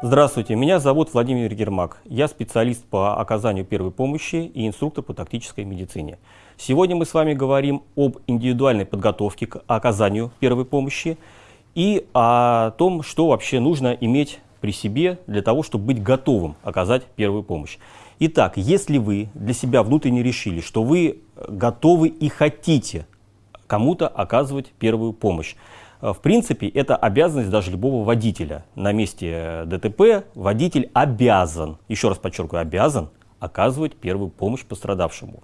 Здравствуйте, меня зовут Владимир Гермак. Я специалист по оказанию первой помощи и инструктор по тактической медицине. Сегодня мы с вами говорим об индивидуальной подготовке к оказанию первой помощи и о том, что вообще нужно иметь при себе для того, чтобы быть готовым оказать первую помощь. Итак, если вы для себя внутренне решили, что вы готовы и хотите кому-то оказывать первую помощь, в принципе, это обязанность даже любого водителя. На месте ДТП водитель обязан, еще раз подчеркиваю, обязан оказывать первую помощь пострадавшему.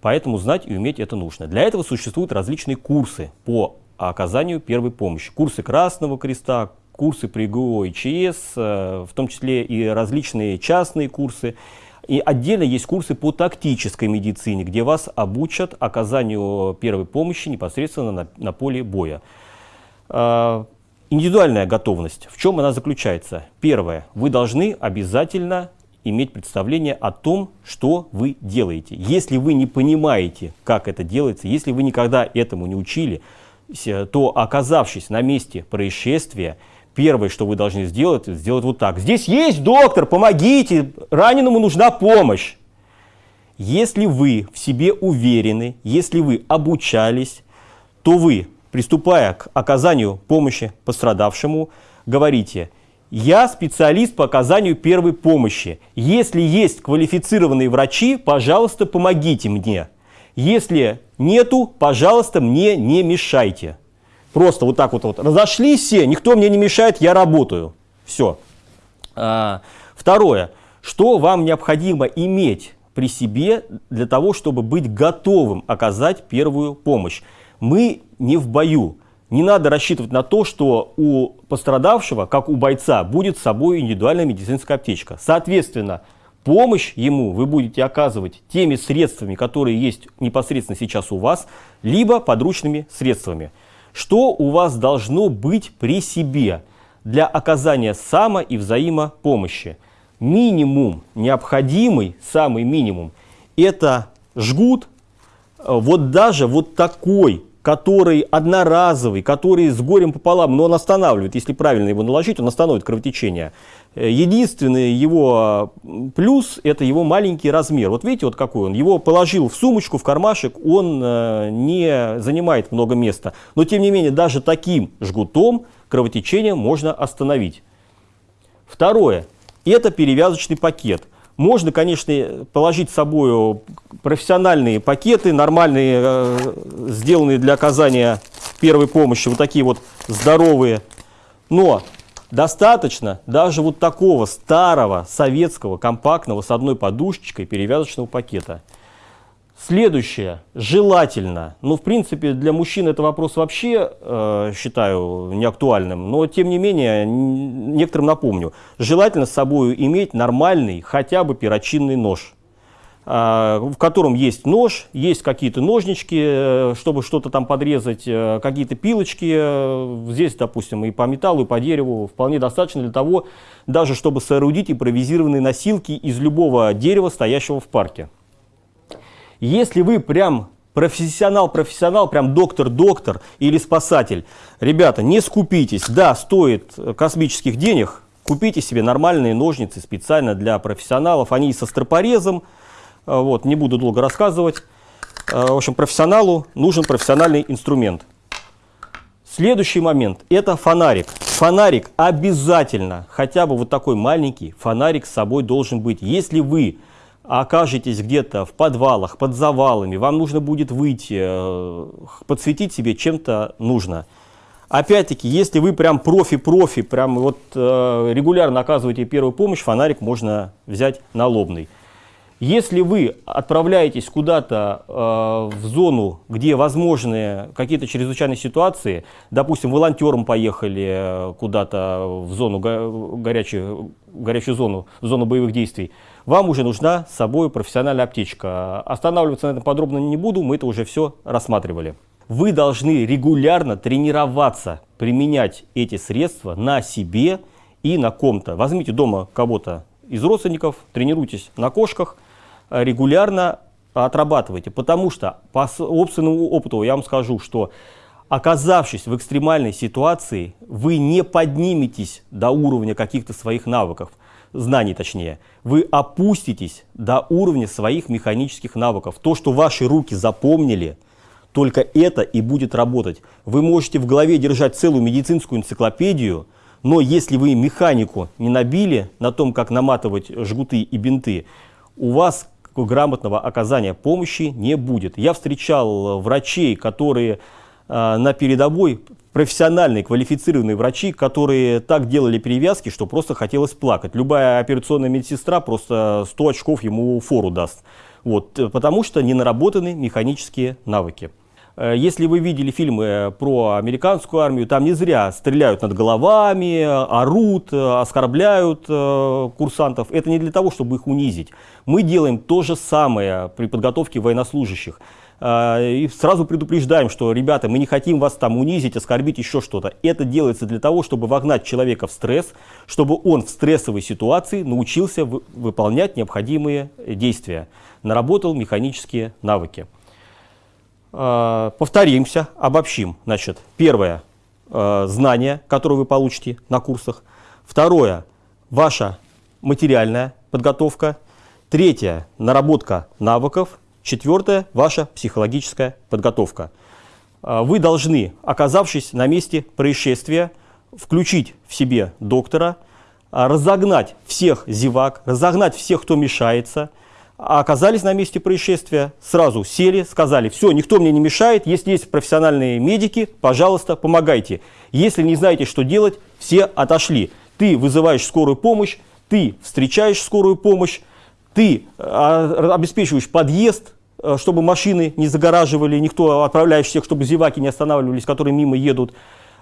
Поэтому знать и уметь это нужно. Для этого существуют различные курсы по оказанию первой помощи. Курсы Красного Креста, курсы при ГО и ЧС, э, в том числе и различные частные курсы. И отдельно есть курсы по тактической медицине, где вас обучат оказанию первой помощи непосредственно на, на поле боя. А, индивидуальная готовность. В чем она заключается? Первое. Вы должны обязательно иметь представление о том, что вы делаете. Если вы не понимаете, как это делается, если вы никогда этому не учили, то оказавшись на месте происшествия, первое, что вы должны сделать, сделать вот так. Здесь есть доктор, помогите, раненому нужна помощь. Если вы в себе уверены, если вы обучались, то вы приступая к оказанию помощи пострадавшему, говорите «Я специалист по оказанию первой помощи. Если есть квалифицированные врачи, пожалуйста, помогите мне. Если нету, пожалуйста, мне не мешайте». Просто вот так вот, вот разошлись все, никто мне не мешает, я работаю. Все. А, второе. Что вам необходимо иметь при себе для того, чтобы быть готовым оказать первую помощь? мы не в бою. Не надо рассчитывать на то, что у пострадавшего, как у бойца, будет с собой индивидуальная медицинская аптечка. Соответственно, помощь ему вы будете оказывать теми средствами, которые есть непосредственно сейчас у вас, либо подручными средствами. Что у вас должно быть при себе для оказания само- и взаимопомощи? Минимум, необходимый, самый минимум, это жгут, вот даже вот такой который одноразовый, который с горем пополам, но он останавливает, если правильно его наложить, он остановит кровотечение. Э, единственный его плюс – это его маленький размер. Вот видите, вот какой он. Его положил в сумочку, в кармашек, он э, не занимает много места. Но, тем не менее, даже таким жгутом кровотечение можно остановить. Второе – это перевязочный пакет – можно, конечно, положить с собой профессиональные пакеты, нормальные, э, сделанные для оказания первой помощи, вот такие вот здоровые. Но достаточно даже вот такого старого советского компактного с одной подушечкой перевязочного пакета. Следующее, желательно, ну, в принципе, для мужчин это вопрос вообще, э, считаю, неактуальным, но, тем не менее, некоторым напомню, желательно с собой иметь нормальный, хотя бы перочинный нож, э, в котором есть нож, есть какие-то ножнички, э, чтобы что-то там подрезать, э, какие-то пилочки, э, здесь, допустим, и по металлу, и по дереву, вполне достаточно для того, даже чтобы соорудить импровизированные носилки из любого дерева, стоящего в парке. Если вы прям профессионал-профессионал, прям доктор-доктор или спасатель, ребята, не скупитесь. Да, стоит космических денег, купите себе нормальные ножницы специально для профессионалов. Они со стропорезом, а, вот, не буду долго рассказывать. А, в общем, профессионалу нужен профессиональный инструмент. Следующий момент – это фонарик. Фонарик обязательно, хотя бы вот такой маленький фонарик с собой должен быть. Если вы окажетесь где-то в подвалах, под завалами, вам нужно будет выйти, э, подсветить себе чем-то нужно. Опять-таки, если вы прям профи-профи, прям вот э, регулярно оказываете первую помощь, фонарик можно взять налобный. Если вы отправляетесь куда-то э, в зону, где возможны какие-то чрезвычайные ситуации, допустим, волонтером поехали э, куда-то в зону го горячую, горячую зону, в зону боевых действий, вам уже нужна с собой профессиональная аптечка. Останавливаться на этом подробно не буду, мы это уже все рассматривали. Вы должны регулярно тренироваться, применять эти средства на себе и на ком-то. Возьмите дома кого-то из родственников, тренируйтесь на кошках, регулярно отрабатывайте, потому что по собственному опыту я вам скажу, что Оказавшись в экстремальной ситуации, вы не подниметесь до уровня каких-то своих навыков, знаний точнее. Вы опуститесь до уровня своих механических навыков. То, что ваши руки запомнили, только это и будет работать. Вы можете в голове держать целую медицинскую энциклопедию, но если вы механику не набили на том, как наматывать жгуты и бинты, у вас грамотного оказания помощи не будет. Я встречал врачей, которые а, на передовой профессиональные, квалифицированные врачи, которые так делали перевязки, что просто хотелось плакать. Любая операционная медсестра просто 100 очков ему фору даст. Вот, потому что не наработаны механические навыки. Э, если вы видели фильмы про американскую армию, там не зря стреляют над головами, орут, оскорбляют э, курсантов. Это не для того, чтобы их унизить. Мы делаем то же самое при подготовке военнослужащих. И сразу предупреждаем, что, ребята, мы не хотим вас там унизить, оскорбить, еще что-то. Это делается для того, чтобы вогнать человека в стресс, чтобы он в стрессовой ситуации научился выполнять необходимые действия, наработал механические навыки. А, повторимся, обобщим. Значит, первое а, – знание, которое вы получите на курсах. Второе – ваша материальная подготовка. Третье – наработка навыков. Четвертое – ваша психологическая подготовка. А, вы должны, оказавшись на месте происшествия, включить в себе доктора, разогнать всех зевак, разогнать всех, кто мешается, оказались на месте происшествия, сразу сели, сказали, все, никто мне не мешает, если есть профессиональные медики, пожалуйста, помогайте. Если не знаете, что делать, все отошли. Ты вызываешь скорую помощь, ты встречаешь скорую помощь, ты а, обеспечиваешь подъезд, э, чтобы машины не загораживали, никто отправляешь всех, чтобы зеваки не останавливались, которые мимо едут,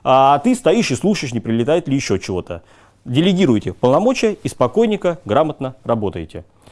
а ты стоишь и слушаешь, не прилетает ли еще чего-то. Делегируйте полномочия и спокойненько, грамотно работаете.